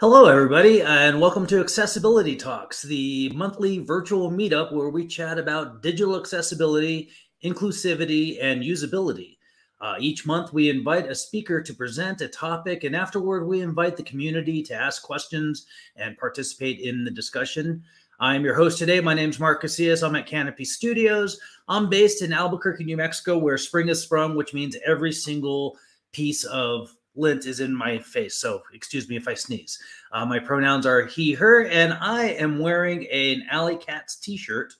Hello, everybody, and welcome to Accessibility Talks, the monthly virtual meetup where we chat about digital accessibility, inclusivity, and usability. Uh, each month, we invite a speaker to present a topic, and afterward, we invite the community to ask questions and participate in the discussion. I'm your host today. My name is Mark Casillas. I'm at Canopy Studios. I'm based in Albuquerque, New Mexico, where spring has sprung, which means every single piece of lint is in my face. So excuse me if I sneeze. Uh, my pronouns are he, her, and I am wearing an Alley Cats t-shirt,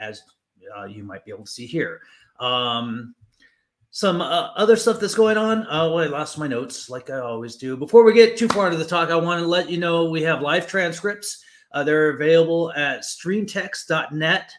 as uh, you might be able to see here. Um, some uh, other stuff that's going on. Oh, I lost my notes like I always do. Before we get too far into the talk, I want to let you know we have live transcripts. Uh, they're available at streamtext.net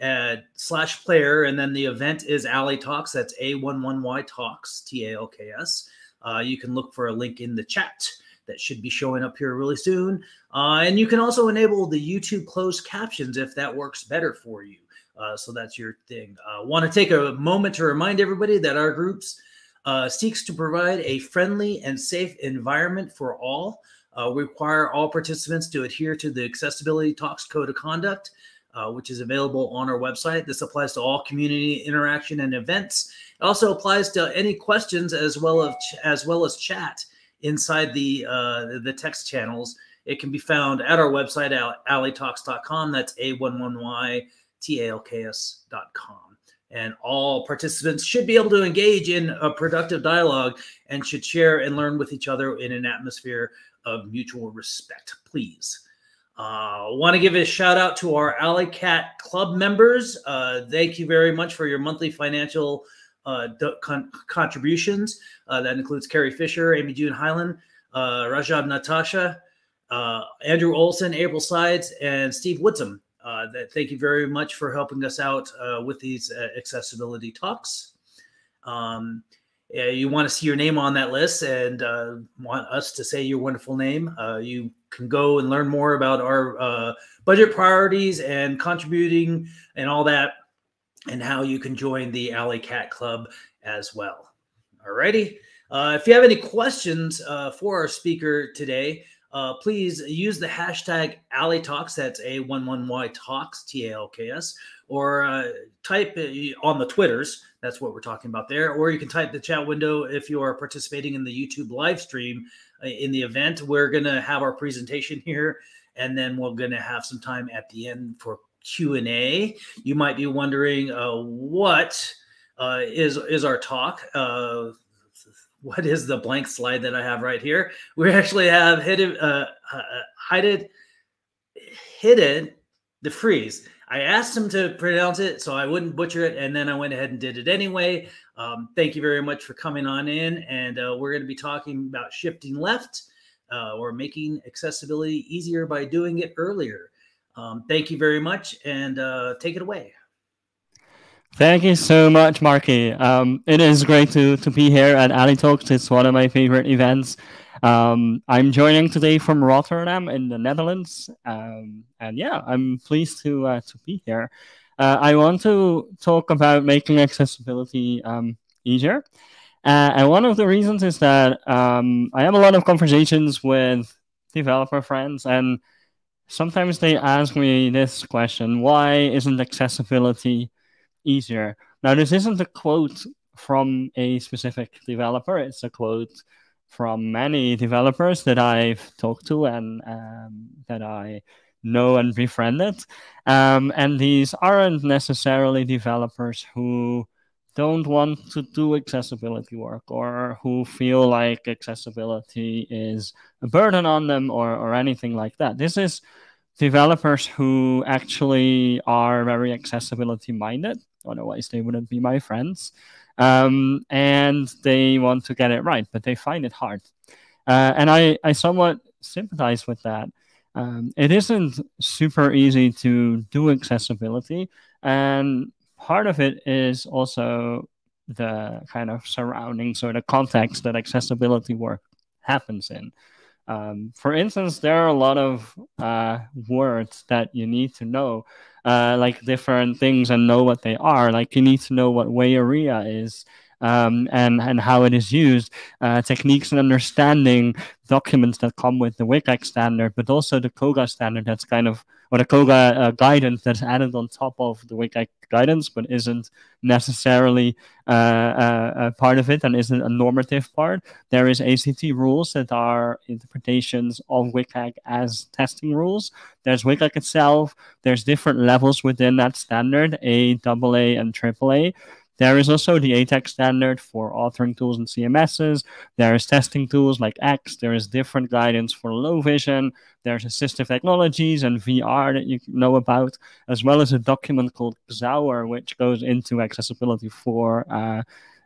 uh, slash player. And then the event is Alley Talks. That's A11Y Talks, T A L K S. Uh, you can look for a link in the chat that should be showing up here really soon. Uh, and you can also enable the YouTube closed captions if that works better for you. Uh, so that's your thing. Uh, Want to take a moment to remind everybody that our groups uh, seeks to provide a friendly and safe environment for all. Uh, we require all participants to adhere to the Accessibility Talks Code of Conduct, uh, which is available on our website. This applies to all community interaction and events. It also applies to any questions as well as as well as chat inside the uh, the text channels. It can be found at our website alleytalks.com. That's a11y talks.com. And all participants should be able to engage in a productive dialogue and should share and learn with each other in an atmosphere of mutual respect. Please. Uh, Want to give a shout out to our Alley Cat Club members. Uh, thank you very much for your monthly financial uh, con- contributions. Uh, that includes Carie Fisher, AmyJune Hineline, uh, Rajab Natshah, uh, Andrew Olson, April Sides, and Steve Woodsum. That, thank you very much for helping us out with these accessibility talks. Um, you want to see your name on that list and want us to say your wonderful name, you can go and learn more about our budget priorities and contributing and all that and how you can join the Alley Cat Club as well. Alrighty. Uh, if you have any questions uh, for our speaker today, uh, please use the hashtag Alley Talks. That's A11Y Talks, T A L K S, or uh, type on the Twitters. That's what we're talking about there. Or you can type the chat window if you are participating in the YouTube live stream uh, in the event. We're going to have our presentation here, and then we're going to have some time at the end for Q&A. You might be wondering uh, what uh, is is our talk. Uh, what is the blank slide that I have right here? We actually have hidden, uh, uh, hidden, Hidde de Vries. I asked him to pronounce it so I wouldn't butcher it, and then I went ahead and did it anyway. Um, thank you very much for coming on in, and uh, we're going to be talking about shifting left uh, or making accessibility easier by doing it earlier. Um, thank you very much and uh, take it away. Thank you so much, Marky. Um, it is great to, to be here at Alley Talks. It's one of my favorite events. Um, I'm joining today from Rotterdam in the Netherlands. Um, and yeah, I'm pleased to, uh, to be here. Uh, I want to talk about making accessibility um, easier. Uh, and one of the reasons is that um, I have a lot of conversations with developer friends and sometimes they ask me this question why isn't accessibility easier? Now, this isn't a quote from a specific developer, it's a quote from many developers that I've talked to and um, that I know and befriended. Um, and these aren't necessarily developers who don't want to do accessibility work or who feel like accessibility is a burden on them or, or anything like that. This is developers who actually are very accessibility minded. Otherwise, they wouldn't be my friends. Um, and they want to get it right, but they find it hard. Uh, and I, I somewhat sympathize with that. Um, it isn't super easy to do accessibility. And part of it is also the kind of surroundings or the context that accessibility work happens in. Um, for instance, there are a lot of uh, words that you need to know, uh, like different things and know what they are. Like you need to know what WAI is. Um, and, and how it is used, uh, techniques and understanding documents that come with the WCAG standard, but also the COGA standard that's kind of, or the COGA uh, guidance that's added on top of the WCAG guidance, but isn't necessarily uh, uh, a part of it and isn't a normative part. There is ACT rules that are interpretations of WCAG as testing rules. There's WCAG itself. There's different levels within that standard, A, AA, and AAA. There is also the ATAG standard for authoring tools and CMSs. There is testing tools like X. There is different guidance for low vision. There's assistive technologies and VR that you know about, as well as a document called XAUR, which goes into accessibility for uh,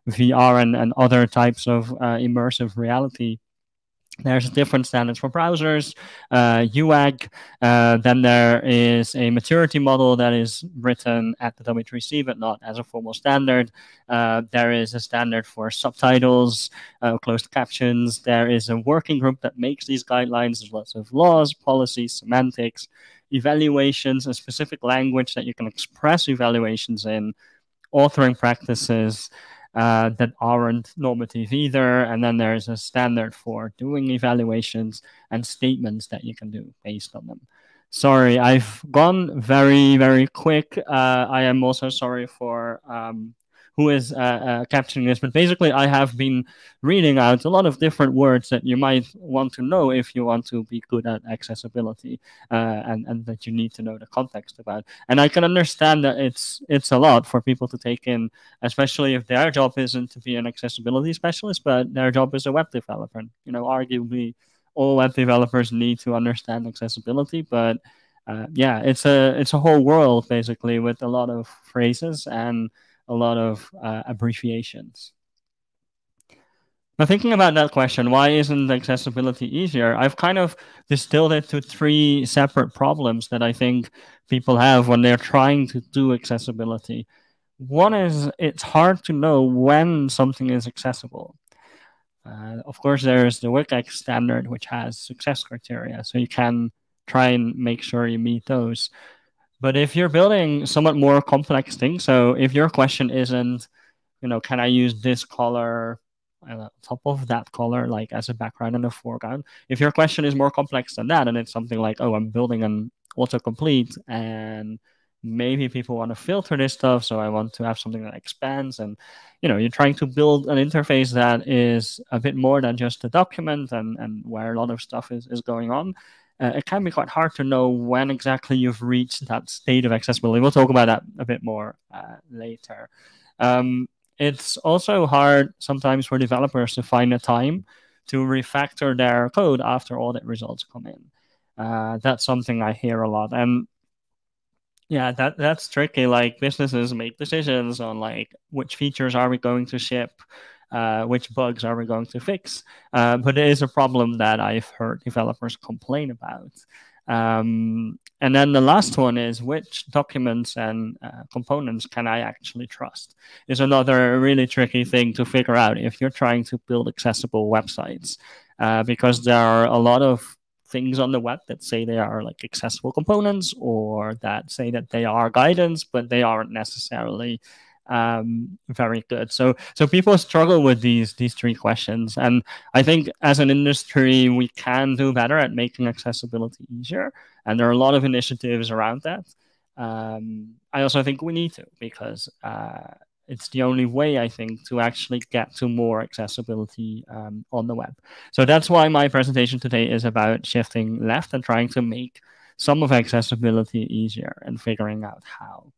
VR and, and other types of uh, immersive reality there's different standards for browsers, uh, UAAG. Uh, then there is a maturity model that is written at the W3C, but not as a formal standard. Uh, there is a standard for subtitles, uh, closed captions. There is a working group that makes these guidelines. There's lots of laws, policies, semantics, evaluations, a specific language that you can express evaluations in, authoring practices uh, that aren't normative either. And then there's a standard for doing evaluations and statements that you can do based on them. Sorry, I've gone very, very quick. Uh, I am also sorry for um, who is uh, uh, capturing this. But basically, I have been reading out a lot of different words that you might want to know if you want to be good at accessibility, uh, and and that you need to know the context about. And I can understand that it's it's a lot for people to take in, especially if their job isn't to be an accessibility specialist, but their job is a web developer. You know, arguably, all web developers need to understand accessibility, but uh, yeah, it's a it's a whole world basically with a lot of phrases and a lot of uh, abbreviations. Now, thinking about that question, why isn't accessibility easier? I've kind of distilled it to three separate problems that I think people have when they're trying to do accessibility. One is it's hard to know when something is accessible. Uh, of course, there's the WCAG standard, which has success criteria, so you can try and make sure you meet those. But if you're building somewhat more complex things, so if your question isn't, you know, can I use this color on top of that color, like as a background and a foreground? If your question is more complex than that, and it's something like, oh, I'm building an autocomplete and maybe people want to filter this stuff so i want to have something that expands and you know you're trying to build an interface that is a bit more than just a document and and where a lot of stuff is, is going on uh, it can be quite hard to know when exactly you've reached that state of accessibility. We'll talk about that a bit more uh, later. Um, it's also hard sometimes for developers to find a time to refactor their code after audit results come in. Uh, that's something I hear a lot, and yeah, that that's tricky. Like businesses make decisions on like which features are we going to ship, uh, which bugs are we going to fix? Uh, but it is a problem that I've heard developers complain about. Um, and then the last one is which documents and uh, components can I actually trust? Is another really tricky thing to figure out if you're trying to build accessible websites, uh, because there are a lot of things on the web that say they are like accessible components or that say that they are guidance, but they aren't necessarily um, very good. So so people struggle with these these three questions, and I think as an industry we can do better at making accessibility easier, and there are a lot of initiatives around that. Um, I also think we need to because uh, it's the only way I think to actually get to more accessibility um, on the web. So that's why my presentation today is about shifting left and trying to make some of accessibility easier and figuring out how.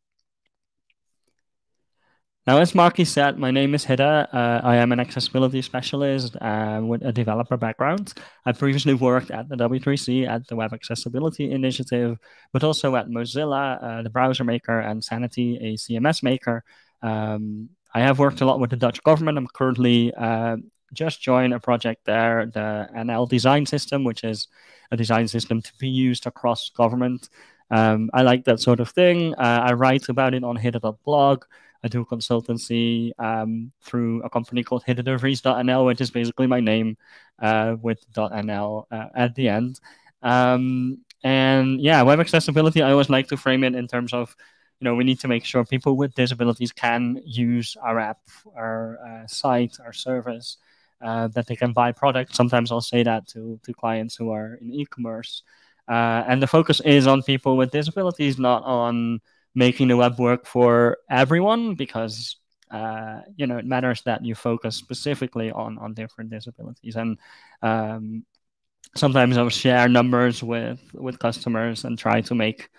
Now, as Marky said, my name is Hidde. Uh, I am an accessibility specialist uh, with a developer background. I previously worked at the W3C at the Web Accessibility Initiative, but also at Mozilla, uh, the browser maker, and Sanity, a CMS maker. Um, I have worked a lot with the Dutch government. I'm currently uh, just joined a project there, the NL design system, which is a design system to be used across government. Um, I like that sort of thing. Uh, I write about it on hidde.blog. I do consultancy um, through a company called hiddedevries.nl, which is basically my name uh, with .nl uh, at the end. Um, and yeah, web accessibility, I always like to frame it in terms of you know we need to make sure people with disabilities can use our app, our uh, site, our service, uh, that they can buy products. Sometimes I'll say that to to clients who are in e-commerce, uh, and the focus is on people with disabilities, not on making the web work for everyone, because uh, you know it matters that you focus specifically on on different disabilities and. Um, sometimes I'll share numbers with with customers and try to make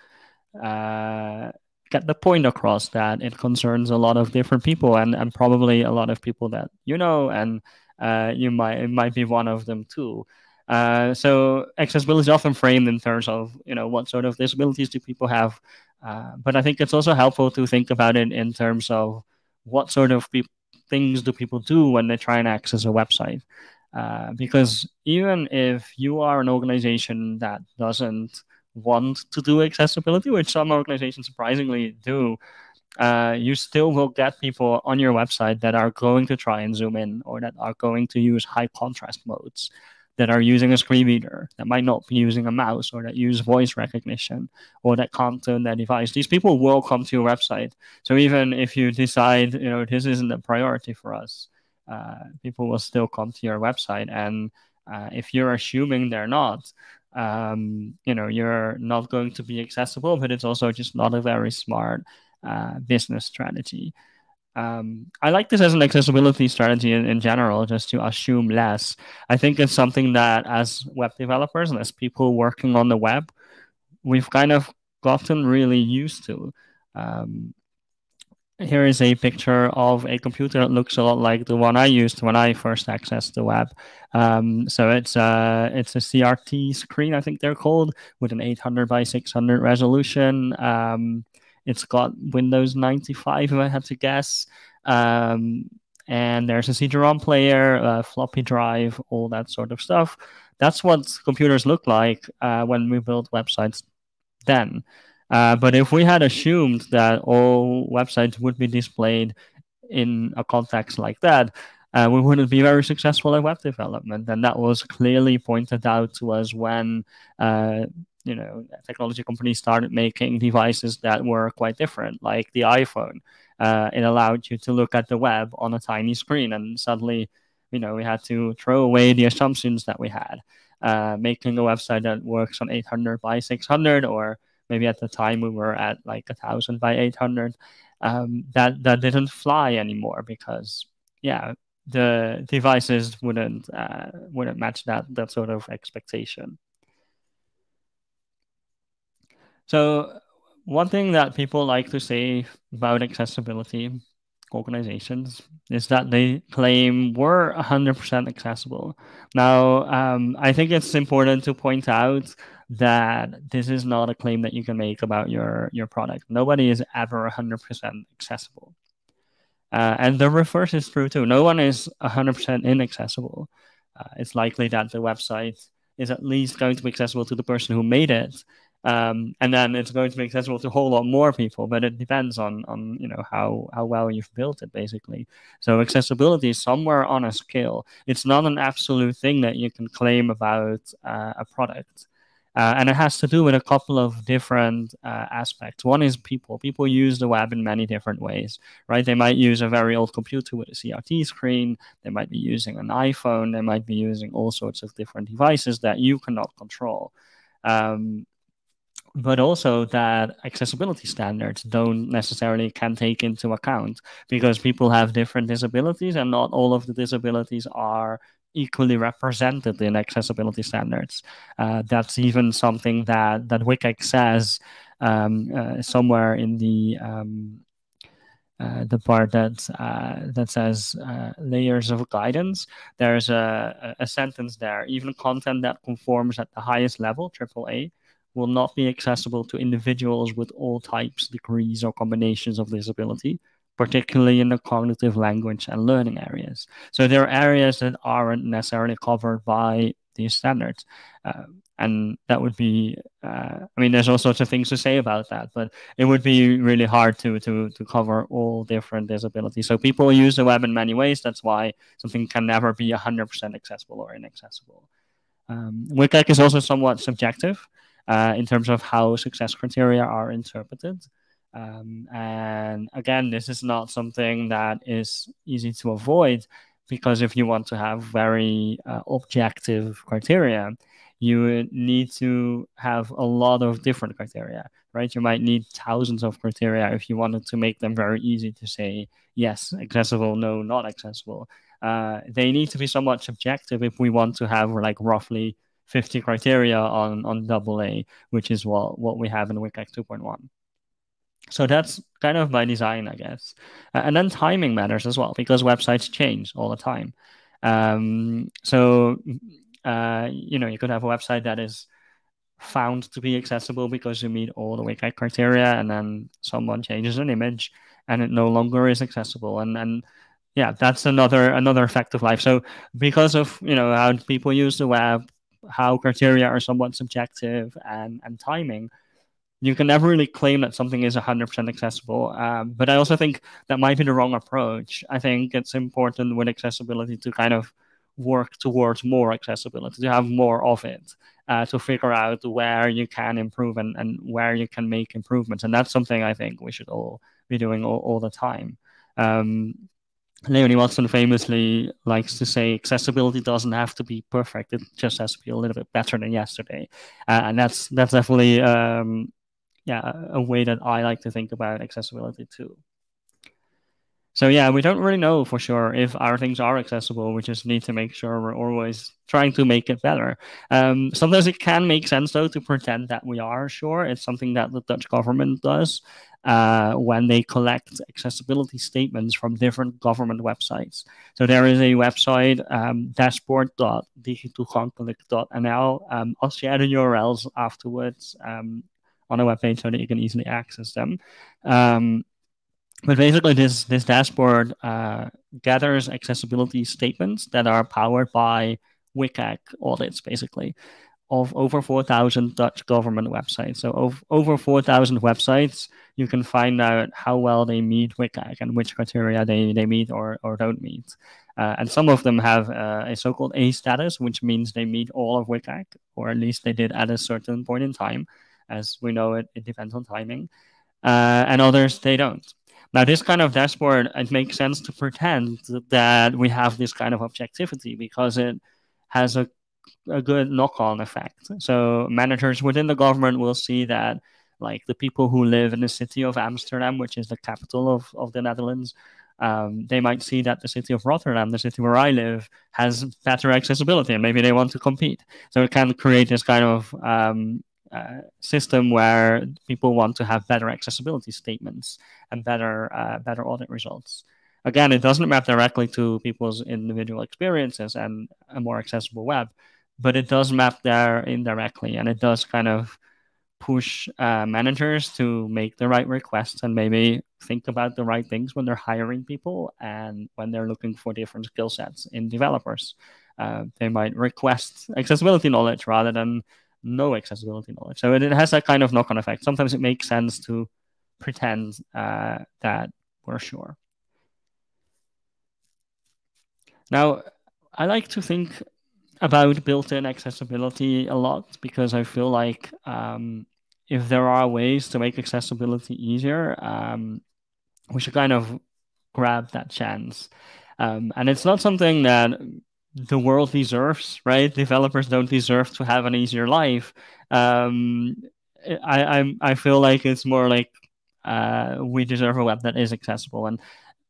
uh, get the point across that it concerns a lot of different people and, and probably a lot of people that you know and uh, you might it might be one of them too. Uh, so accessibility is often framed in terms of you know what sort of disabilities do people have, uh, but I think it's also helpful to think about it in terms of what sort of pe- things do people do when they try and access a website. Uh, because even if you are an organization that doesn't want to do accessibility, which some organizations surprisingly do, uh, you still will get people on your website that are going to try and zoom in or that are going to use high contrast modes that are using a screen reader that might not be using a mouse or that use voice recognition or that can't turn their device. These people will come to your website. So even if you decide you know this isn't a priority for us uh, people will still come to your website. And uh, if you're assuming they're not um, you know you're not going to be accessible but it's also just not a very smart uh, business strategy um, I like this as an accessibility strategy in, in general, just to assume less. I think it's something that as web developers and as people working on the web, we've kind of gotten really used to. Um, here is a picture of a computer that looks a lot like the one I used when I first accessed the web. Um, so it's a, uh, it's a CRT screen, I think they're called, with an 800 by 600 resolution. Um, it's got Windows 95, if I had to guess. Um, and there's a CD-ROM player, a floppy drive, all that sort of stuff. That's what computers look like uh, when we built websites then. Uh, but if we had assumed that all websites would be displayed in a context like that, uh, we wouldn't be very successful at web development. And that was clearly pointed out to us when uh, you know technology companies started making devices that were quite different, like the iPhone. Uh, it allowed you to look at the web on a tiny screen, and suddenly, you know, we had to throw away the assumptions that we had. Uh, making a website that works on 800 by 600 or maybe at the time we were at like thousand by 800 um, that that didn't fly anymore because yeah the devices wouldn't uh, wouldn't match that that sort of expectation so one thing that people like to say about accessibility organizations is that they claim we're 100% accessible. Now, um, I think it's important to point out that this is not a claim that you can make about your your product. Nobody is ever 100% accessible. Uh, and the reverse is true too. No one is 100% inaccessible. Uh, it's likely that the website is at least going to be accessible to the person who made it, um, and then it's going to be accessible to a whole lot more people. But it depends on on you know how how well you've built it, basically. So accessibility is somewhere on a scale. It's not an absolute thing that you can claim about uh, a product. Uh, and it has to do with a couple of different uh, aspects. One is people. People use the web in many different ways, right? They might use a very old computer with a CRT screen. They might be using an iPhone. They might be using all sorts of different devices that you cannot control. Um, but also that accessibility standards don't necessarily can take into account because people have different disabilities and not all of the disabilities are equally represented in accessibility standards. Uh, that's even something that that WCAG says um, uh, somewhere in the um, uh, the part that uh, that says uh, layers of guidance. There's a, a sentence there. Even content that conforms at the highest level, AAA, will not be accessible to individuals with all types, degrees, or combinations of disability particularly in the cognitive language and learning areas. So there are areas that aren't necessarily covered by these standards. Uh, and that would be, uh, I mean, there's all sorts of things to say about that, but it would be really hard to, to, to cover all different disabilities. So people use the web in many ways. That's why something can never be 100% accessible or inaccessible. Um, WCAG is also somewhat subjective uh, in terms of how success criteria are interpreted. Um, and again, this is not something that is easy to avoid because if you want to have very uh, objective criteria, you need to have a lot of different criteria, right? You might need thousands of criteria if you wanted to make them very easy to say yes, accessible, no, not accessible. Uh, they need to be somewhat subjective if we want to have like roughly 50 criteria on on double A, which is what what we have in WCAG 2.1. So that's kind of by design, I guess. And then timing matters as well because websites change all the time. Um, so, uh, you know, you could have a website that is found to be accessible because you meet all the WCAG criteria, and then someone changes an image and it no longer is accessible. And and yeah, that's another another fact of life. So because of you know how people use the web, how criteria are somewhat subjective and and timing, you can never really claim that something is 100% accessible. Um, but I also think that might be the wrong approach. I think it's important with accessibility to kind of work towards more accessibility, to have more of it, uh, to figure out where you can improve and, and where you can make improvements. And that's something I think we should all be doing all, all the time. Um, Leonie Watson famously likes to say accessibility doesn't have to be perfect; it just has to be a little bit better than yesterday, uh, and that's that's definitely um, yeah, a way that I like to think about accessibility too. So yeah, we don't really know for sure if our things are accessible. We just need to make sure we're always trying to make it better. Um, sometimes it can make sense though to pretend that we are sure. It's something that the Dutch government does uh, when they collect accessibility statements from different government websites. So there is a website um, dashboard.digitoegankelijk.nl. Um, I'll share the URLs afterwards. Um, on a webpage so that you can easily access them. Um, but basically, this this dashboard uh, gathers accessibility statements that are powered by WCAG audits, basically, of over 4,000 Dutch government websites. So of, over 4,000 websites, you can find out how well they meet WCAG and which criteria they, they meet or, or don't meet. Uh, and some of them have uh, a so-called A status, which means they meet all of WCAG, or at least they did at a certain point in time as we know it, it depends on timing, uh, and others they don't. Now, this kind of dashboard, it makes sense to pretend that we have this kind of objectivity because it has a, a good knock on effect. So, managers within the government will see that, like the people who live in the city of Amsterdam, which is the capital of, of the Netherlands, um, they might see that the city of Rotterdam, the city where I live, has better accessibility and maybe they want to compete. So, it can create this kind of um, uh, system where people want to have better accessibility statements and better uh, better audit results. Again, it doesn't map directly to people's individual experiences and a more accessible web, but it does map there indirectly, and it does kind of push uh, managers to make the right requests and maybe think about the right things when they're hiring people and when they're looking for different skill sets in developers. Uh, they might request accessibility knowledge rather than no accessibility knowledge. So it, it has that kind of knock on effect. Sometimes it makes sense to pretend uh, that we're sure. Now, I like to think about built-in accessibility a lot because I feel like um, if there are ways to make accessibility easier, um, we should kind of grab that chance. Um, and it's not something that the world deserves, right? Developers don't deserve to have an easier life. Um, I, I I feel like it's more like uh, we deserve a web that is accessible, and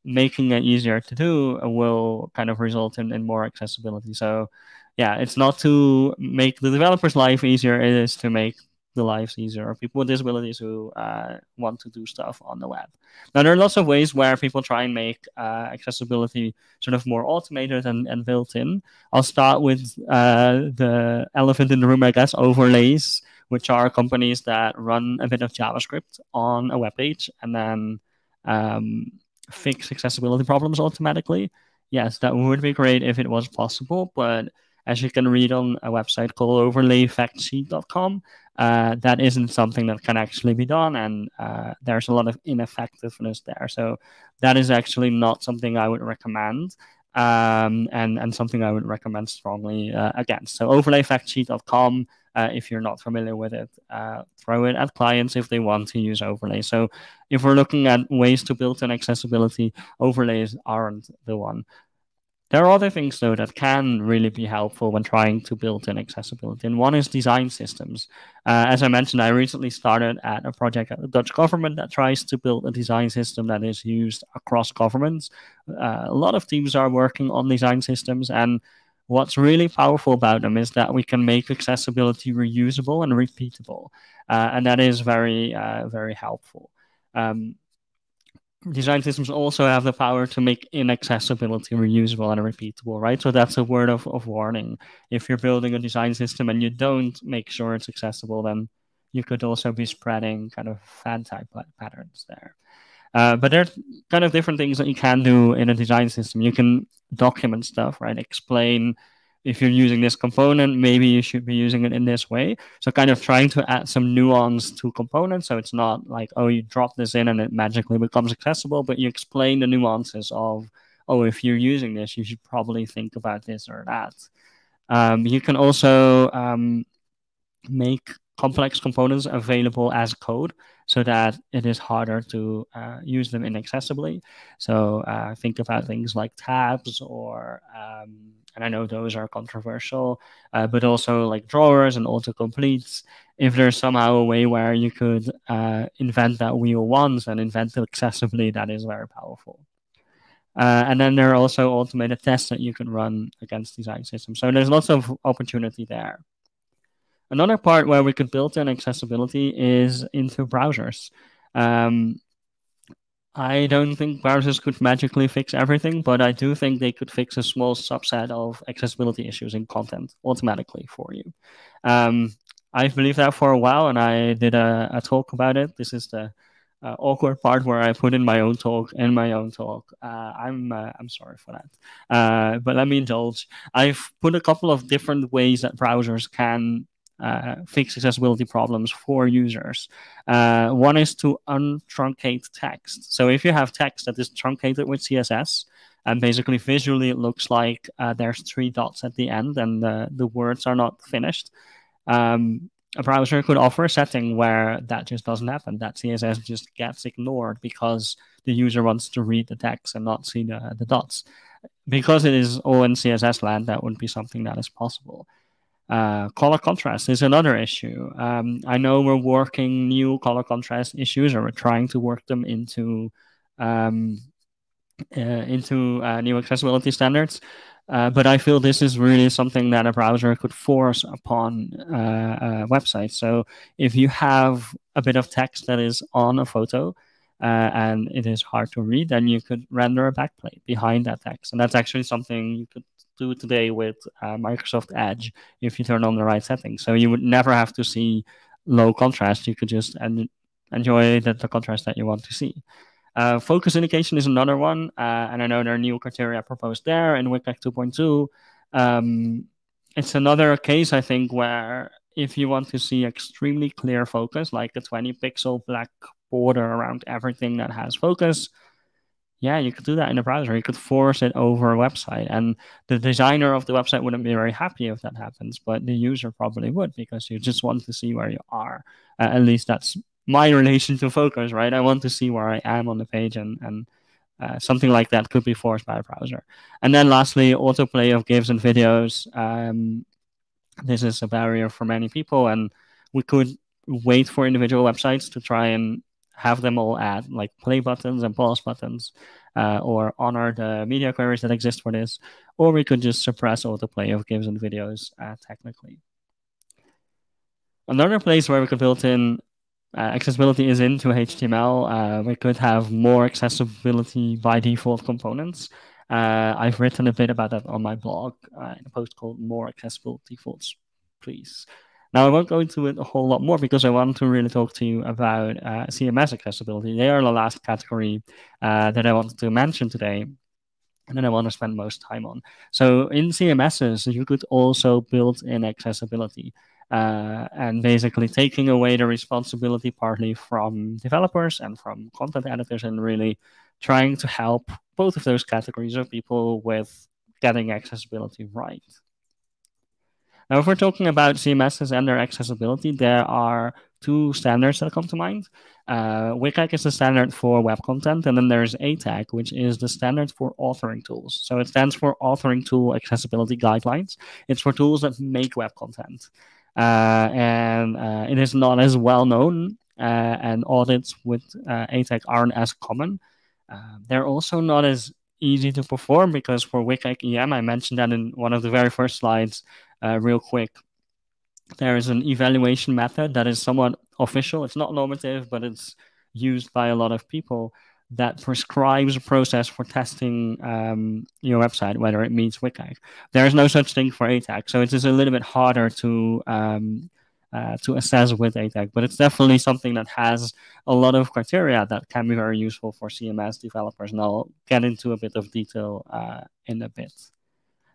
making it easier to do will kind of result in, in more accessibility. So, yeah, it's not to make the developer's life easier; it is to make the lives easier of people with disabilities who uh, want to do stuff on the web. Now, there are lots of ways where people try and make uh, accessibility sort of more automated and, and built in. I'll start with uh, the elephant in the room, I guess, overlays, which are companies that run a bit of JavaScript on a web page and then um, fix accessibility problems automatically. Yes, that would be great if it was possible, but as you can read on a website called overlayfactsheet.com, uh, that isn't something that can actually be done, and uh, there's a lot of ineffectiveness there. So that is actually not something I would recommend, um, and and something I would recommend strongly uh, against. So overlayfactsheet.com uh, if you're not familiar with it. Uh, throw it at clients if they want to use overlays. So if we're looking at ways to build in accessibility, overlays aren't the one. There are other things though that can really be helpful when trying to build in accessibility, and one is design systems. Uh, as I mentioned, I recently started at a project at the Dutch government that tries to build a design system that is used across governments. Uh, a lot of teams are working on design systems, and what's really powerful about them is that we can make accessibility reusable and repeatable, uh, and that is very, uh, very helpful. Um, design systems also have the power to make inaccessibility reusable and repeatable, right? So that's a word of, of warning. If you're building a design system and you don't make sure it's accessible, then you could also be spreading kind of fan type patterns there. Uh, but there's kind of different things that you can do in a design system. You can document stuff, right? Explain if you're using this component, maybe you should be using it in this way. So kind of trying to add some nuance to components. So it's not like, oh, you drop this in and it magically becomes accessible, but you explain the nuances of, oh, if you're using this, you should probably think about this or that. Um, you can also um, make complex components available as code so that it is harder to uh, use them inaccessibly. So uh, think about things like tabs or um, and I know those are controversial, uh, but also like drawers and autocompletes. If there's somehow a way where you could uh, invent that wheel once and invent it accessibly, that is very powerful. Uh, and then there are also automated tests that you can run against design systems. So there's lots of opportunity there. Another part where we could build in accessibility is into browsers. Um, I don't think browsers could magically fix everything, but I do think they could fix a small subset of accessibility issues in content automatically for you. Um, I've believed that for a while, and I did a, a talk about it. This is the uh, awkward part where I put in my own talk in my own talk. Uh, I'm uh, I'm sorry for that, uh, but let me indulge. I've put a couple of different ways that browsers can uh, fix accessibility problems for users. Uh, one is to untruncate text. So if you have text that is truncated with CSS, and basically visually it looks like uh, there's three dots at the end and the, the words are not finished. Um, a browser could offer a setting where that just doesn't happen. That CSS just gets ignored because the user wants to read the text and not see the, the dots. Because it is all in CSS land, that would be something that is possible. Uh, color contrast is another issue. Um, I know we're working new color contrast issues, or we're trying to work them into um, uh, into uh, new accessibility standards. Uh, but I feel this is really something that a browser could force upon uh, a website. So if you have a bit of text that is on a photo, uh, and it is hard to read, then you could render a backplate behind that text. And that's actually something you could do today with uh, Microsoft Edge if you turn on the right settings. So you would never have to see low contrast. You could just en- enjoy the, the contrast that you want to see. Uh, focus indication is another one, uh, and I know there are new criteria proposed there in WCAG 2.2. Um, it's another case, I think, where if you want to see extremely clear focus, like a 20 pixel black border around everything that has focus, yeah, you could do that in a browser. You could force it over a website, and the designer of the website wouldn't be very happy if that happens, but the user probably would because you just want to see where you are. Uh, at least that's my relation to focus, right? I want to see where I am on the page, and and uh, something like that could be forced by a browser. And then lastly, autoplay of GIFs and videos. Um, this is a barrier for many people, and we could wait for individual websites to try and have them all add like play buttons and pause buttons, uh, or honor the media queries that exist for this, or we could just suppress all the autoplay of GIFs and videos uh, technically. Another place where we could build in uh, accessibility is into HTML. Uh, we could have more accessibility by default components. Uh, I've written a bit about that on my blog uh, in a post called More Accessible Defaults, please. Now, I won't go into it a whole lot more because I want to really talk to you about uh, CMS accessibility. They are the last category uh, that I wanted to mention today and then I want to spend most time on. So in CMSs, you could also build in accessibility uh, and basically taking away the responsibility partly from developers and from content editors and really trying to help both of those categories of people with getting accessibility right. Now, if we're talking about CMSs and their accessibility, there are two standards that come to mind. Uh, WCAG is the standard for web content, and then there's ATAG, which is the standard for authoring tools. So it stands for Authoring Tool Accessibility Guidelines. It's for tools that make web content. Uh, and uh, it is not as well known, uh, and audits with uh, ATAG aren't as common. Uh, they're also not as easy to perform because for WCAG EM, I mentioned that in one of the very first slides, real quick there is an evaluation method that is somewhat official. It's not normative, but it's used by a lot of people that prescribes a process for testing um, your website, whether it meets WCAG. There is no such thing for ATAG, so it is a little bit harder to um, uh, to assess with ATAG, but it's definitely something that has a lot of criteria that can be very useful for CMS developers, and I'll get into a bit of detail uh, in a bit.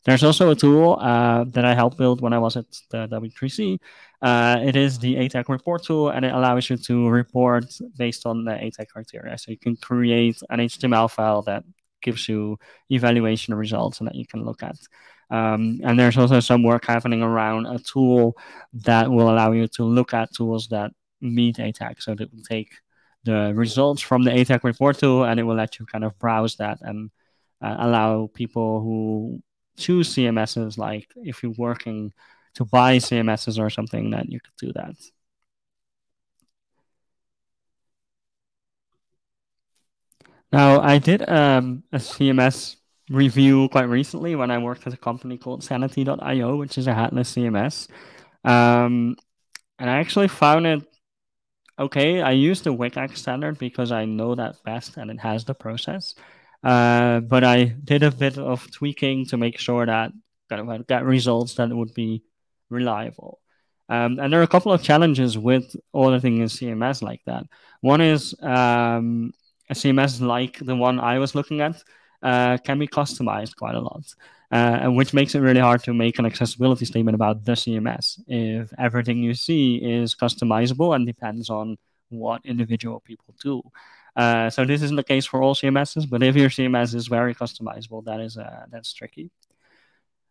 There's also a tool uh, that I helped build when I was at the W3C. Uh, it is the ATAG report tool, and it allows you to report based on the ATAG criteria. So you can create an HTML file that gives you evaluation results and that you can look at. Um, and there's also some work happening around a tool that will allow you to look at tools that meet ATAG. So that will take the results from the ATAG report tool and it will let you kind of browse that and uh, allow people who choose CMSs, like if you're working to buy CMSs or something, then you could do that. Now, I did um, a CMS review quite recently when I worked at a company called Sanity.io, which is a headless CMS. Um, and I actually found it okay. I use the WCAG standard because I know that best and it has the process. Uh, but I did a bit of tweaking to make sure that kind of got results that would be reliable. Um, and there are a couple of challenges with auditing a CMS like that. One is um, a CMS like the one I was looking at uh, can be customized quite a lot, uh, which makes it really hard to make an accessibility statement about the CMS if everything you see is customizable and depends on what individual people do. Uh, so this isn't the case for all CMSs, but if your CMS is very customizable, that is uh, that's tricky.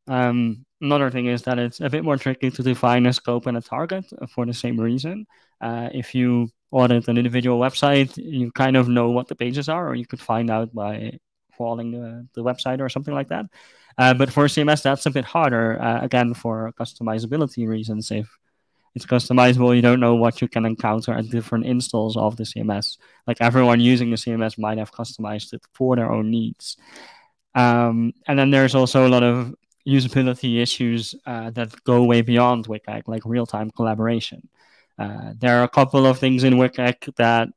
Um, another thing is that it's a bit more tricky to define a scope and a target for the same reason. Uh, if you audit an individual website, you kind of know what the pages are, or you could find out by crawling the, website or something like that. Uh, but for CMS, that's a bit harder, uh, again, for customizability reasons. If it's customizable. You don't know what you can encounter at different installs of the CMS. Like everyone using the CMS might have customized it for their own needs. Um, and then there's also a lot of usability issues uh, that go way beyond WCAG, like real-time collaboration. Uh, there are a couple of things in WCAG that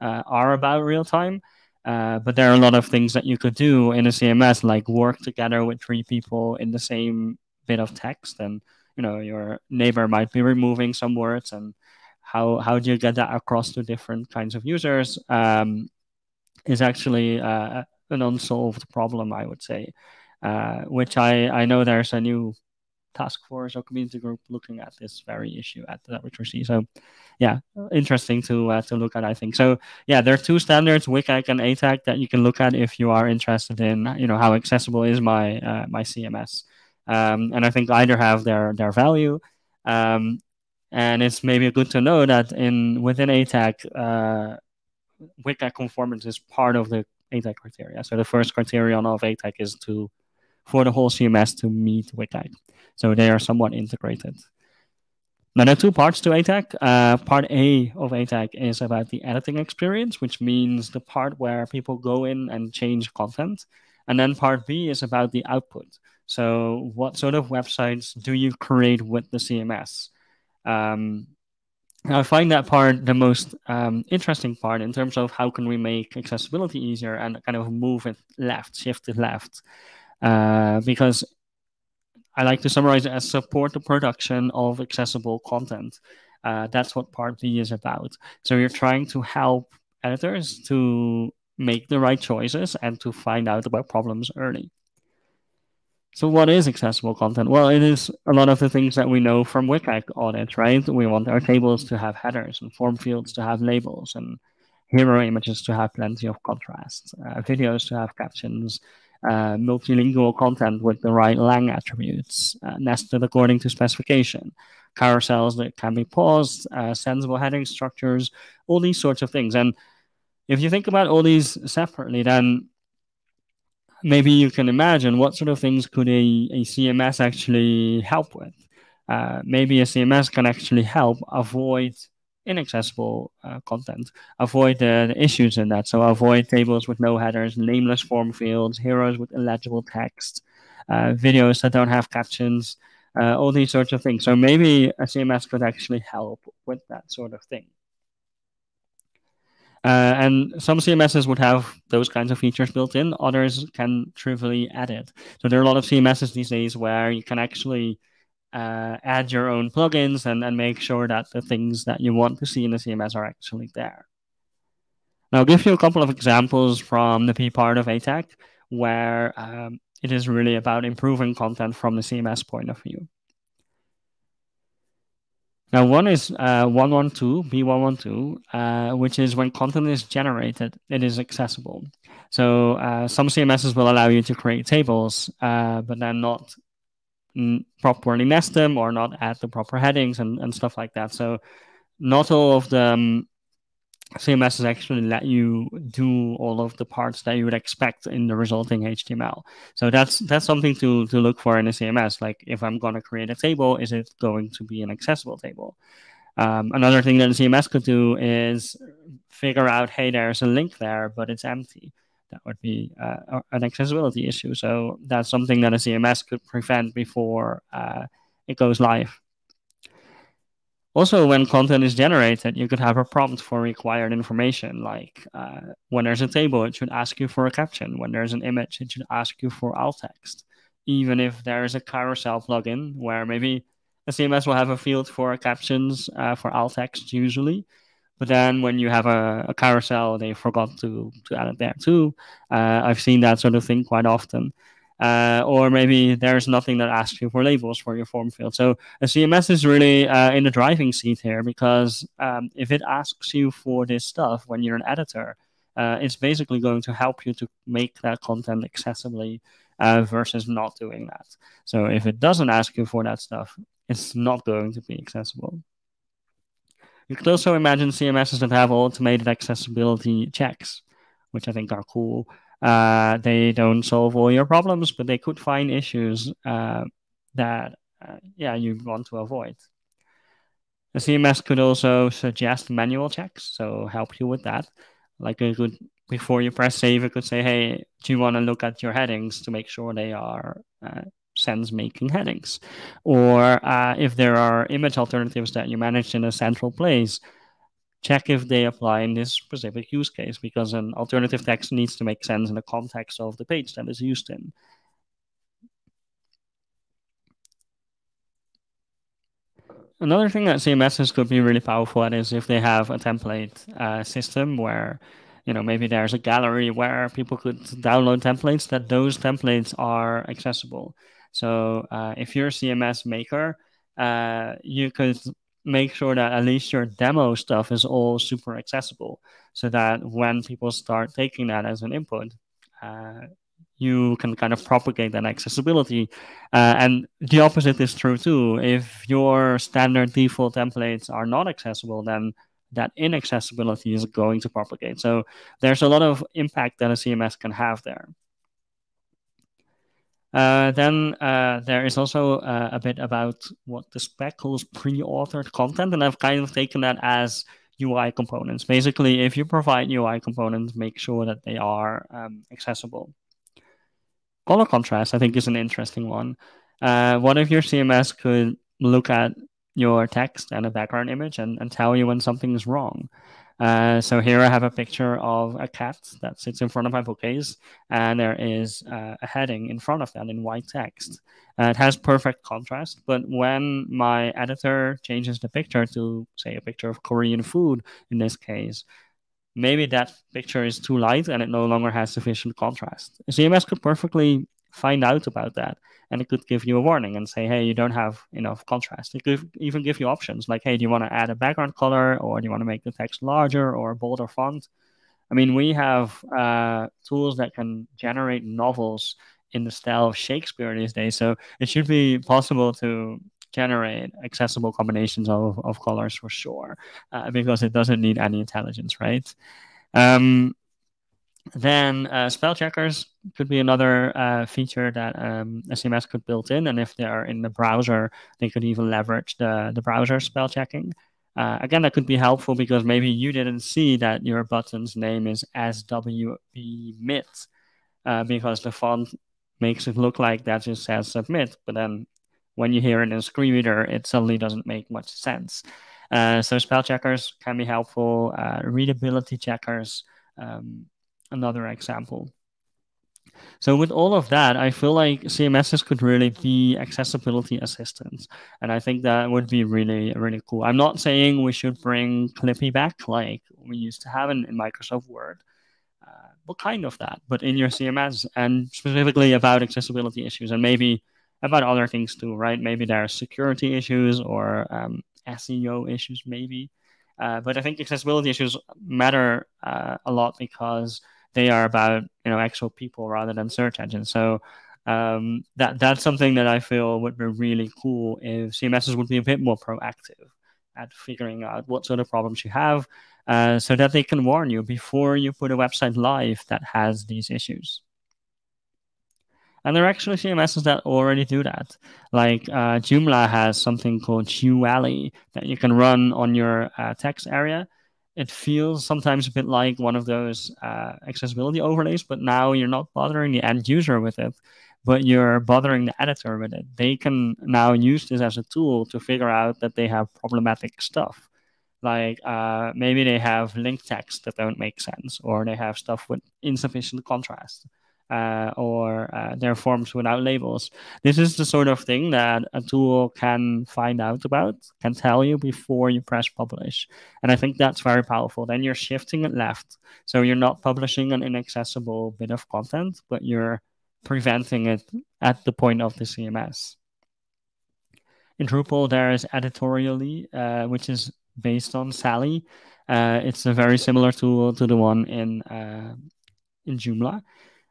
uh, are about real-time, uh, but there are a lot of things that you could do in a CMS, like work together with three people in the same bit of text. And you know your neighbor might be removing some words and how how do you get that across to different kinds of users? Um, is actually uh, an unsolved problem i would say uh, which i i know there's a new task force or community group looking at this very issue at the W3C. So, yeah, interesting to uh, to look at. I think so. Yeah, there are two standards, WCAG and ATAG, that you can look at if you are interested in you know how accessible is my uh, my CMS. Um, and I think either have their their value. Um, and it's maybe good to know that in within ATAG, uh, WCAG conformance is part of the ATAG criteria. So the first criterion of ATAG is to for the whole CMS to meet WCAG. So they are somewhat integrated. Now there are two parts to ATAG. Uh, part A of ATAG is about the editing experience, which means the part where people go in and change content. And then part B is about the output. So, what sort of websites do you create with the CMS? Um, I find that part the most um, interesting part in terms of how can we make accessibility easier and kind of move it left, shift it left. Uh, because I like to summarize it as support the production of accessible content. Uh, that's what part B is about. So you're trying to help editors to make the right choices and to find out about problems early. So what is accessible content? Well, it is a lot of the things that we know from WCAG audits, right? We want our tables to have headers and form fields to have labels and hero images to have plenty of contrast, uh, videos to have captions, uh, multilingual content with the right lang attributes, uh, nested according to specification, carousels that can be paused, uh, sensible heading structures, all these sorts of things. And if you think about all these separately, then maybe you can imagine what sort of things could a, a CMS actually help with. Uh, maybe a CMS can actually help avoid inaccessible uh, content, avoid the, issues in that. So avoid tables with no headers, nameless form fields, heroes with illegible text, uh, videos that don't have captions, uh, all these sorts of things. So maybe a CMS could actually help with that sort of thing. Uh, and some CMSs would have those kinds of features built in. Others can trivially add it. So there are a lot of CMSs these days where you can actually uh, add your own plugins and, and make sure that the things that you want to see in the CMS are actually there. Now, I'll give you a couple of examples from the P part of ATAG where um, it is really about improving content from the CMS point of view. Now, one is uh, 112, B112, uh, which is when content is generated, it is accessible. So uh, some CMSs will allow you to create tables, uh, but then not properly nest them or not add the proper headings and, and stuff like that. So not all of the um, CMSs actually let you do all of the parts that you would expect in the resulting HTML. So that's that's something to to look for in a CMS. Like if I'm going to create a table, is it going to be an accessible table? Um, another thing that a CMS could do is figure out, hey, there's a link there, but it's empty. That would be uh, an accessibility issue. So that's something that a CMS could prevent before uh, it goes live. Also, when content is generated, you could have a prompt for required information. Like uh, when there's a table, it should ask you for a caption. When there's an image, it should ask you for alt text. Even if there is a carousel plugin where maybe a CMS will have a field for captions uh, for alt text usually, but then when you have a, a, carousel, they forgot to, to add it there too. Uh, I've seen that sort of thing quite often. Uh, or maybe there's nothing that asks you for labels for your form field. So a CMS is really uh, in the driving seat here because um, if it asks you for this stuff when you're an editor, uh, it's basically going to help you to make that content accessibly uh, versus not doing that. So if it doesn't ask you for that stuff, it's not going to be accessible. You could also imagine CMSs that have automated accessibility checks, which I think are cool. Uh, they don't solve all your problems, but they could find issues uh, that, uh, yeah, you want to avoid. The CMS could also suggest manual checks, so help you with that. Like it could, before you press save, it could say, hey, do you want to look at your headings to make sure they are uh, sense making headings? Or uh, if there are image alternatives that you managed in a central place, check if they apply in this specific use case because an alternative text needs to make sense in the context of the page that is used in. Another thing that CMSs could be really powerful at is if they have a template uh, system where, you know, maybe there's a gallery where people could download templates that those templates are accessible. So uh, if you're a CMS maker, uh, you could make sure that at least your demo stuff is all super accessible so that when people start taking that as an input, uh, you can kind of propagate that accessibility. Uh, and the opposite is true too. If your standard default templates are not accessible, then that inaccessibility is going to propagate. So there's a lot of impact that a CMS can have there. Uh, then uh, there is also uh, a bit about what the spec calls pre-authored content, and I've kind of taken that as UI components. Basically, if you provide UI components, make sure that they are um, accessible. Color contrast, I think, is an interesting one. Uh, what if your CMS could look at your text and a background image and, and tell you when something is wrong? Uh, so here I have a picture of a cat that sits in front of my bookcase, and there is uh, a heading in front of that in white text. Uh, it has perfect contrast, but when my editor changes the picture to, say, a picture of Korean food in this case, maybe that picture is too light and it no longer has sufficient contrast. CMS could perfectly find out about that and it could give you a warning and say, hey, you don't have enough contrast. It could even give you options like, hey, do you want to add a background color or do you want to make the text larger or a bolder font? I mean, we have uh, tools that can generate novels in the style of Shakespeare these days, so it should be possible to generate accessible combinations of, of colors for sure, uh, because it doesn't need any intelligence, right? Um, then uh, spell checkers could be another uh, feature that um, CMS could build in, and if they are in the browser, they could even leverage the the browser spell checking. Uh, again, that could be helpful because maybe you didn't see that your button's name is SWB uh, because the font makes it look like that just says submit, but then when you hear it in a screen reader, it suddenly doesn't make much sense. Uh, so spell checkers can be helpful. Uh, readability checkers, um, another example. So with all of that, I feel like CMSs could really be accessibility assistants, and I think that would be really really cool. I'm not saying we should bring Clippy back like we used to have in, in Microsoft Word, uh, but kind of that, but in your CMS and specifically about accessibility issues and maybe about other things too, right? Maybe there are security issues or um, SEO issues, maybe. Uh, but I think accessibility issues matter uh, a lot because they are about you know actual people rather than search engines. So um, that that's something that I feel would be really cool if CMSs would be a bit more proactive at figuring out what sort of problems you have, uh, so that they can warn you before you put a website live that has these issues. And there are actually CMSs that already do that. Like uh, Joomla has something called QAlley that you can run on your uh, text area. It feels sometimes a bit like one of those uh, accessibility overlays, but now you're not bothering the end user with it, but you're bothering the editor with it. They can now use this as a tool to figure out that they have problematic stuff. Like uh, maybe they have link text that don't make sense, or they have stuff with insufficient contrast uh, or uh, their forms without labels. This is the sort of thing that a tool can find out about, can tell you before you press publish. And I think that's very powerful. Then you're shifting it left. So you're not publishing an inaccessible bit of content, but you're preventing it at the point of the CMS. In Drupal, there is Editoria11y, uh, which is based on Sa11y. Uh, it's a very similar tool to the one in uh, in Joomla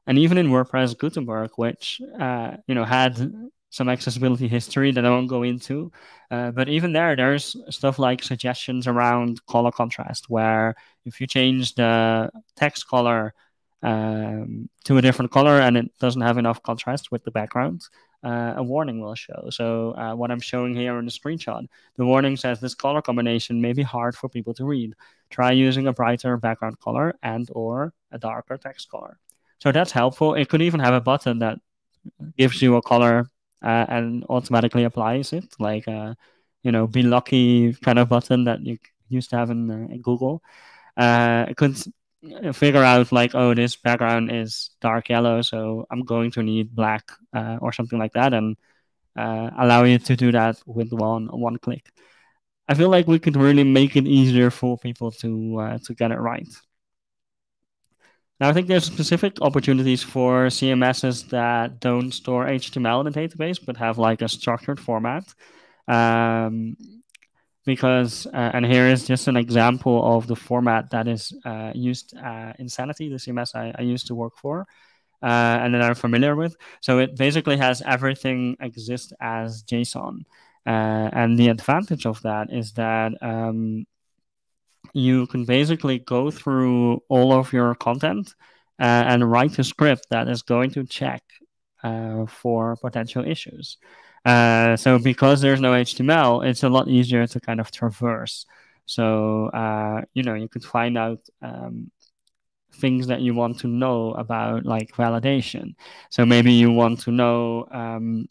and even in WordPress Gutenberg, which uh, you know had some accessibility history that I won't go into, uh, but even there, there's stuff like suggestions around color contrast, where if you change the text color um, to a different color and it doesn't have enough contrast with the background, uh, a warning will show. So uh, what I'm showing here in the screenshot, the warning says this color combination may be hard for people to read. Try using a brighter background color and or a darker text color. So that's helpful. It could even have a button that gives you a color uh, and automatically applies it, like uh, you know be lucky kind of button that you used to have in, uh, in Google. Uh, it could figure out like oh this background is dark yellow, so I'm going to need black uh, or something like that, and uh, allow you to do that with one one click. I feel like we could really make it easier for people to to get it right. Now, I think there's specific opportunities for CMSs that don't store HTML in the database, but have like a structured format. Um, because, uh, and here is just an example of the format that is uh, used uh, in Sanity, the CMS I, I used to work for, uh, and that I'm familiar with. So it basically has everything exist as JSON. Uh, and the advantage of that is that um, you can basically go through all of your content uh, and write a script that is going to check uh, for potential issues. Uh, so because there's no HTML, it's a lot easier to kind of traverse. So uh, you know you could find out um, things that you want to know about like validation. So maybe you want to know, um,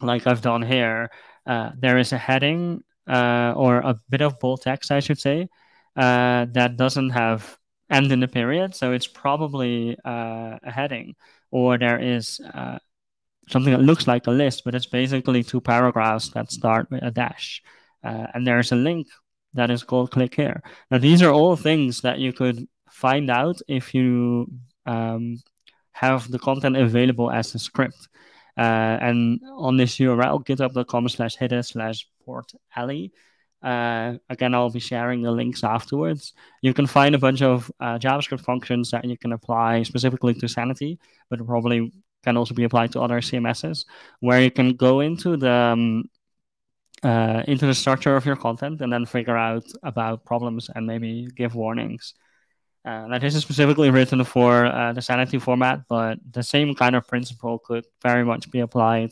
like I've done here, uh, there is a heading uh, or a bit of bold text, I should say, uh, that doesn't have end in the period. So it's probably uh, a heading, or there is uh, something that looks like a list, but it's basically two paragraphs that start with a dash. Uh, and there's a link that is called click here. Now, these are all things that you could find out if you um, have the content available as a script. Uh, and on this URL, github.com slash hidde slash port alley, Uh, again, I'll be sharing the links afterwards. You can find a bunch of uh, JavaScript functions that you can apply specifically to Sanity, but probably can also be applied to other CMSs, where you can go into the um, uh, into the structure of your content and then figure out about problems and maybe give warnings. Uh, now, this is specifically written for uh, the Sanity format, but the same kind of principle could very much be applied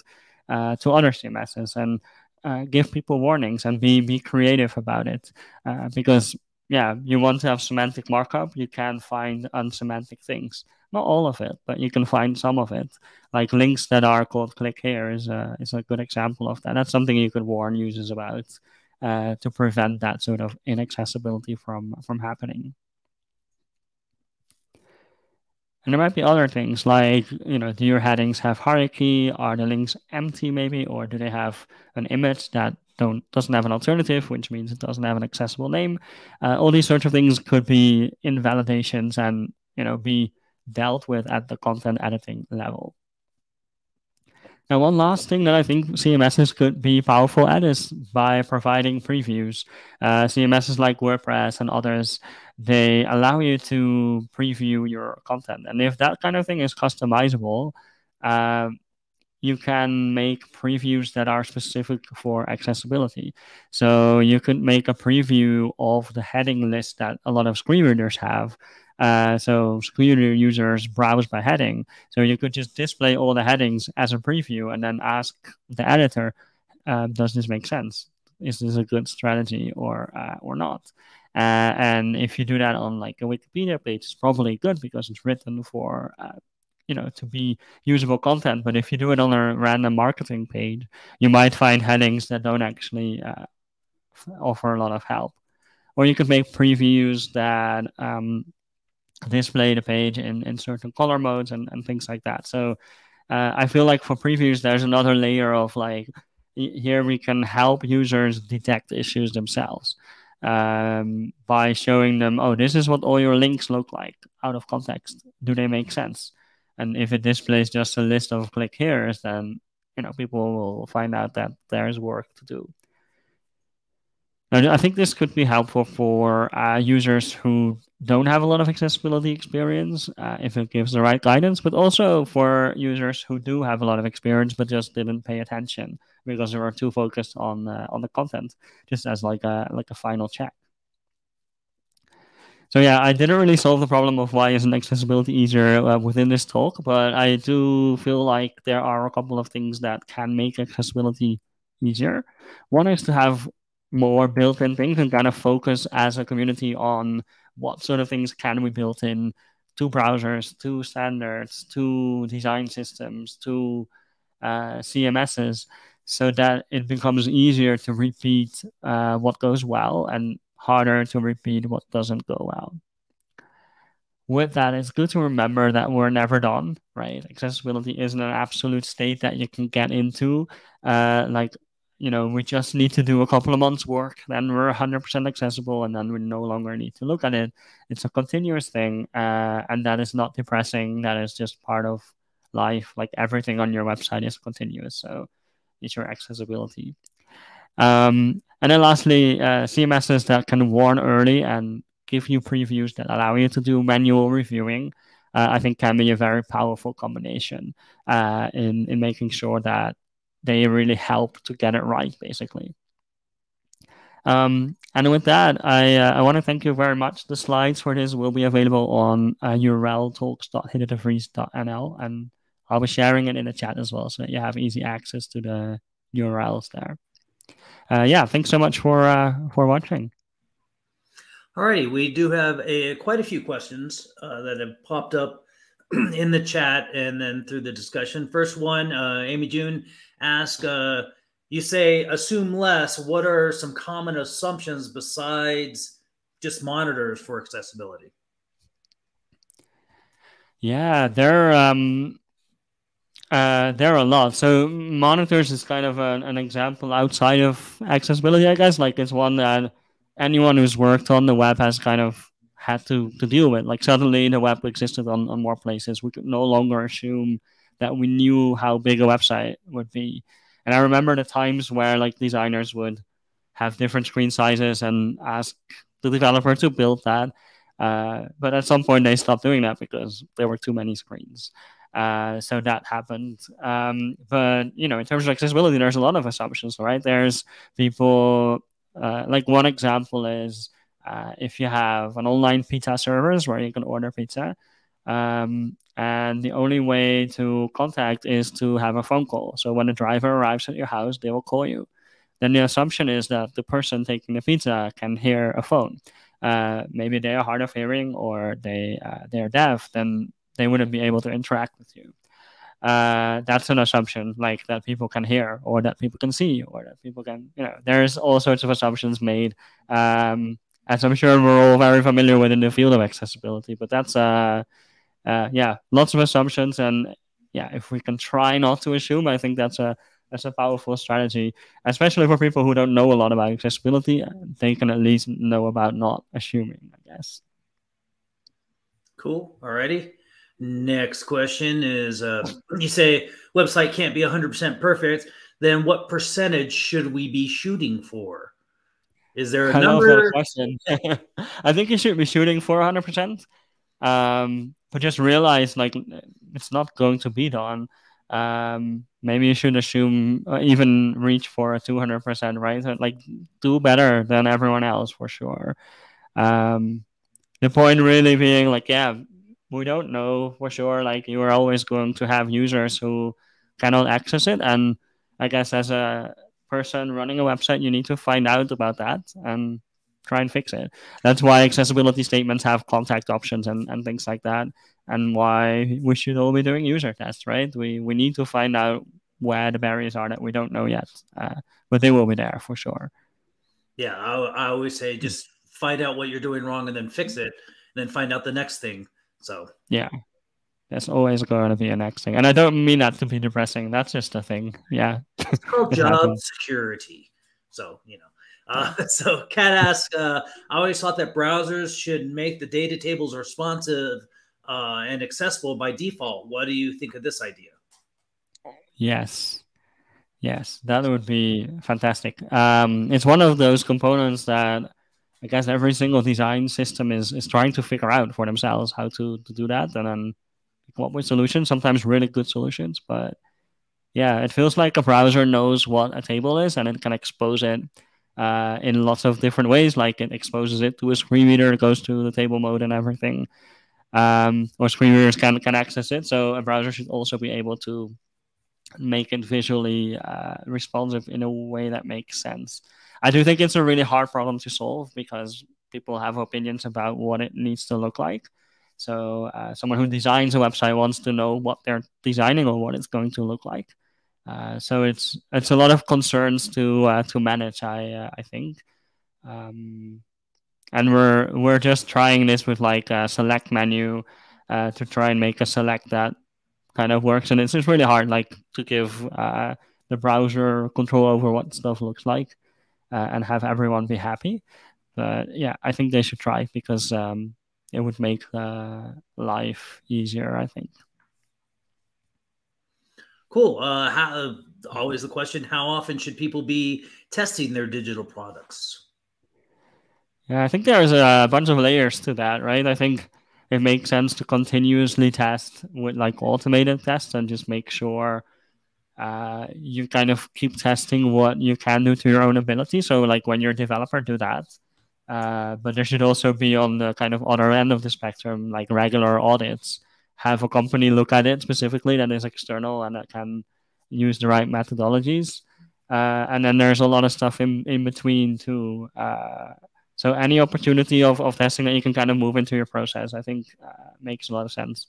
uh, to other CMSs and uh, give people warnings and be be creative about it. Uh, because yeah, you want to have semantic markup, you can find unsemantic things. Not all of it, but you can find some of it. Like links that are called click here is a, is a good example of that. That's something you could warn users about uh, to prevent that sort of inaccessibility from from happening. And there might be other things like, you know, do your headings have hierarchy? Are the links empty maybe? Or do they have an image that don't doesn't have an alternative, which means it doesn't have an accessible name? Uh, all these sorts of things could be invalidations and, you know, be dealt with at the content editing level. One last thing that I think CMSs could be powerful at is by providing previews. Uh, CMSs like WordPress and others they allow you to preview your content. And if that kind of thing is customizable, uh, you can make previews that are specific for accessibility. So you could make a preview of the heading list that a lot of screen readers have. Uh, so reader users browse by heading. So you could just display all the headings as a preview and then ask the editor, uh, does this make sense? Is this a good strategy or uh, or not? Uh, and if you do that on like a Wikipedia page, it's probably good because it's written for uh, you know to be usable content. But if you do it on a random marketing page, you might find headings that don't actually offer a lot of help. Or you could make previews that um, display the page in, in certain color modes and, and things like that. So uh, I feel like for previews, there's another layer of like here we can help users detect issues themselves um, by showing them, oh, this is what all your links look like out of context. Do they make sense? And if it displays just a list of click here's, then you know people will find out that there's work to do. Now, I think this could be helpful for uh, users who don't have a lot of accessibility experience uh, if it gives the right guidance, but also for users who do have a lot of experience but just didn't pay attention because they were too focused on uh, on the content, just as like a like a final check. So yeah, I didn't really solve the problem of why isn't accessibility easier uh, within this talk, but I do feel like there are a couple of things that can make accessibility easier. One is to have more built-in things and kind of focus as a community on what sort of things can we build in to browsers, to standards, to design systems, to uh, CMSs, so that it becomes easier to repeat uh, what goes well and harder to repeat what doesn't go well. With that, it's good to remember that we're never done, right? Accessibility isn't an absolute state that you can get into. Uh, like, you know, we just need to do a couple of months' work, then we're 100% accessible, and then we no longer need to look at it. It's a continuous thing, uh, and that is not depressing. That is just part of life. Like everything on your website is continuous. So, it's your accessibility. Um, and then lastly, uh, CMSs that can warn early and give you previews that allow you to do manual reviewing, uh, I think can be a very powerful combination uh, in, in making sure that they really help to get it right, basically. Um, and with that, I, uh, I want to thank you very much. The slides for this will be available on uh, URL and I'll be sharing it in the chat as well, so that you have easy access to the URLs there. Uh, yeah, thanks so much for uh, for watching. All righty, we do have a quite a few questions uh, that have popped up in the chat and then through the discussion. First one, uh, AmyJune asked, uh, "You say assume less. What are some common assumptions besides just monitors for accessibility?" Yeah, there. Um, uh, there are a lot. So monitors is kind of an, an example outside of accessibility, I guess. Like it's one that anyone who's worked on the web has kind of had to, to deal with. Like suddenly the web existed on, on more places. We could no longer assume that we knew how big a website would be. And I remember the times where like designers would have different screen sizes and ask the developer to build that. Uh, but at some point, they stopped doing that because there were too many screens. Uh, so that happened. Um, but you know, in terms of accessibility, there's a lot of assumptions, right? There's people uh, like one example is uh, if you have an online pizza service where you can order pizza, um, and the only way to contact is to have a phone call. So when the driver arrives at your house, they will call you. Then the assumption is that the person taking the pizza can hear a phone. Uh, maybe they are hard of hearing or they uh, they are deaf. Then they wouldn't be able to interact with you. Uh, that's an assumption, like that people can hear or that people can see or that people can, you know, there's all sorts of assumptions made. Um, as I'm sure we're all very familiar with in the field of accessibility, but that's, uh, uh, yeah, lots of assumptions. And yeah, if we can try not to assume, I think that's a, that's a powerful strategy, especially for people who don't know a lot about accessibility. They can at least know about not assuming, I guess. Cool. Alrighty. Next question is uh, you say website can't be 100% perfect, then what percentage should we be shooting for? Is there a I number? question. I think you should be shooting for 100%. Um, but just realize like it's not going to be done. Um, maybe you should assume uh, even reach for a 200%, right? Like do better than everyone else for sure. Um, the point really being like, yeah, we don't know for sure. Like you are always going to have users who cannot access it, and I guess as a person running a website, you need to find out about that and try and fix it. That's why accessibility statements have contact options and, and things like that, and why we should all be doing user tests, right? We we need to find out where the barriers are that we don't know yet, uh, but they will be there for sure. Yeah, I, I always say just find out what you're doing wrong and then fix it, and then find out the next thing. So yeah, there's always going to be a next thing, and I don't mean that to be depressing. That's just a thing. Yeah, it's called job security. So you know. Uh, so Kat asks, uh, I always thought that browsers should make the data tables responsive uh, and accessible by default. What do you think of this idea? Yes. Yes, that would be fantastic. Um, it's one of those components that I guess every single design system is is trying to figure out for themselves how to, to do that and then come up with solutions, sometimes really good solutions. But yeah, it feels like a browser knows what a table is and it can expose it uh, in lots of different ways. Like it exposes it to a screen reader, it goes to the table mode and everything. Um, or screen readers can, can access it. So a browser should also be able to make it visually uh, responsive in a way that makes sense. I do think it's a really hard problem to solve because people have opinions about what it needs to look like. So uh, someone who designs a website wants to know what they're designing or what it's going to look like. Uh, so it's it's a lot of concerns to uh, to manage. I uh, I think, um, and we're we're just trying this with like a select menu uh, to try and make a select that kind of works. And it's just really hard, like to give uh, the browser control over what stuff looks like uh, and have everyone be happy. But yeah, I think they should try because um, it would make life easier. I think. Cool. Uh, how, always the question: How often should people be testing their digital products? Yeah, I think there's a bunch of layers to that, right? I think it makes sense to continuously test with like automated tests and just make sure uh, you kind of keep testing what you can do to your own ability. So, like when you're a developer, do that. Uh, but there should also be on the kind of other end of the spectrum, like regular audits. Have a company look at it specifically that is external and that can use the right methodologies. Uh, and then there's a lot of stuff in, in between too. Uh, so any opportunity of, of testing that you can kind of move into your process, I think uh, makes a lot of sense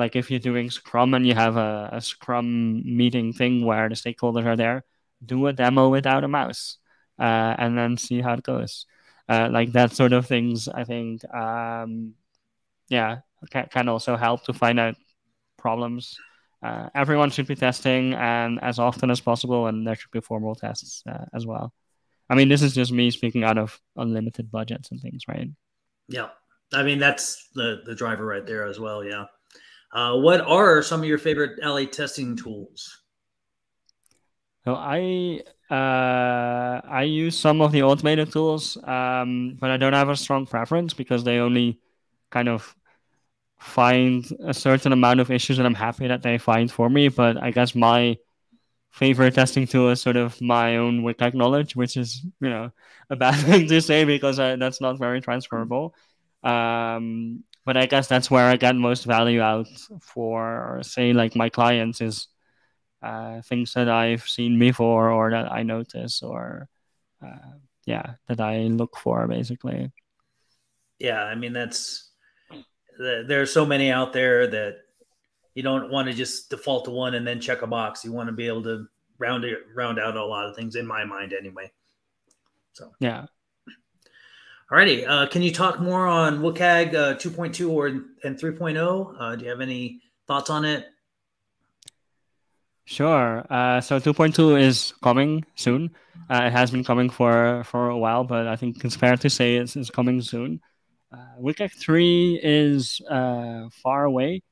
like if you're doing Scrum and you have a, a Scrum meeting thing where the stakeholders are there, do a demo without a mouse uh, and then see how it goes. Uh, like that sort of things, I think, um, yeah, can, can also help to find out problems. Uh, everyone should be testing and as often as possible, and there should be formal tests uh, as well. I mean, this is just me speaking out of unlimited budgets and things, right? Yeah, I mean that's the the driver right there as well. Yeah. Uh, what are some of your favorite LA testing tools? So I uh, I use some of the automated tools, um, but I don't have a strong preference because they only kind of find a certain amount of issues, and I'm happy that they find for me. But I guess my favorite testing tool is sort of my own WCAG knowledge, which is you know a bad thing to say because I, that's not very transferable. Um, but I guess that's where I get most value out for, say, like my clients is uh, things that I've seen before or that I notice or uh, yeah that I look for basically. Yeah, I mean that's there are so many out there that you don't want to just default to one and then check a box. You want to be able to round it round out a lot of things in my mind anyway. So yeah. Alrighty, uh, can you talk more on WCAG uh, 2.2 or and 3.0? Uh, do you have any thoughts on it? Sure. Uh, so 2.2 is coming soon. Uh, it has been coming for for a while, but I think it's fair to say it's, it's coming soon. Uh, WCAG 3 is uh, far away,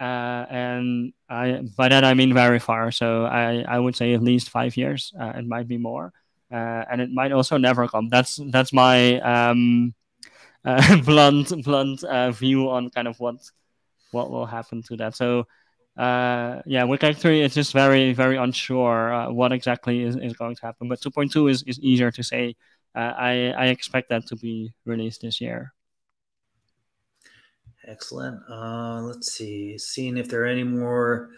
uh, and I by that I mean very far. So I, I would say at least five years. Uh, it might be more, uh, and it might also never come. That's that's my um, uh, blunt blunt uh, view on kind of what what will happen to that. So yeah, WCAG 3 is just very, very unsure what exactly is, is going to happen. But 2.2 is, is easier to say. I, I expect that to be released this year. Excellent. Uh, let's see, seeing if there are any more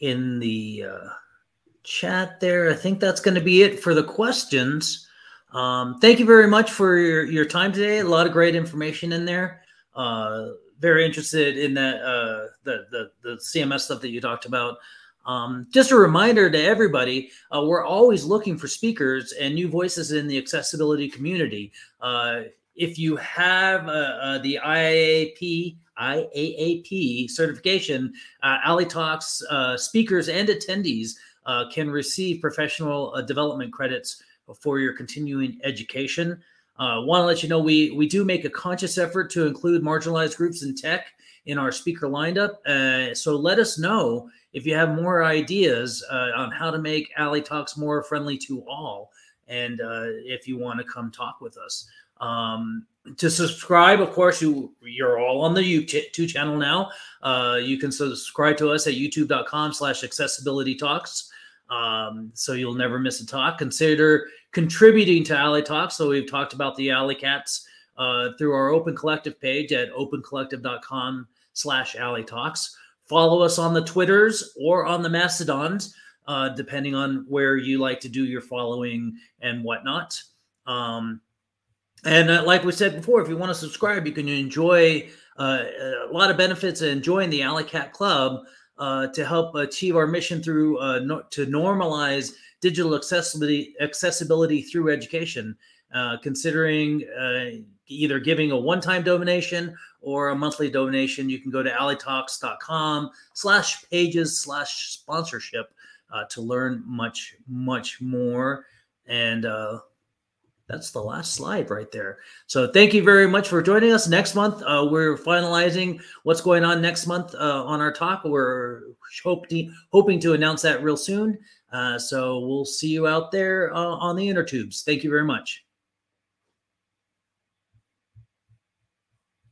in the uh, chat there. I think that's going to be it for the questions. Um, thank you very much for your, your time today. A lot of great information in there. Uh, very interested in uh, the, the the CMS stuff that you talked about. Um, just a reminder to everybody, uh, we're always looking for speakers and new voices in the accessibility community. Uh, if you have uh, uh, the IAAP IAAP certification, uh, A11yTalks uh, speakers and attendees can receive professional development credits for your continuing education. Uh, Want to let you know we we do make a conscious effort to include marginalized groups in tech in our speaker lineup. Uh, so let us know if you have more ideas uh, on how to make A11yTalks more friendly to all, and if you want to come talk with us. Um, to subscribe, of course, you you're all on the YouTube channel now. Uh, you can subscribe to us at youtube.com/slash accessibility talks. Um, so you'll never miss a talk. Consider contributing to A11yTalks. So we've talked about the Ali Cats uh, through our Open Collective page at opencollective.com slash A11yTalks. Follow us on the Twitters or on the Mastodons, uh, depending on where you like to do your following and whatnot. Um, and uh, like we said before, if you want to subscribe, you can enjoy uh, a lot of benefits and join the Ali Cat Club uh, to help achieve our mission through uh, no, to normalize digital accessibility accessibility through education. Uh, considering uh, either giving a one-time donation or a monthly donation, you can go to a11ytalks.com slash pages slash sponsorship to learn much, much more. And that's the last slide right there. So thank you very much for joining us. Next month, uh, we're finalizing what's going on next month uh, on our talk. We're hoping hoping to announce that real soon. Uh, so we'll see you out there uh, on the inner tubes. Thank you very much.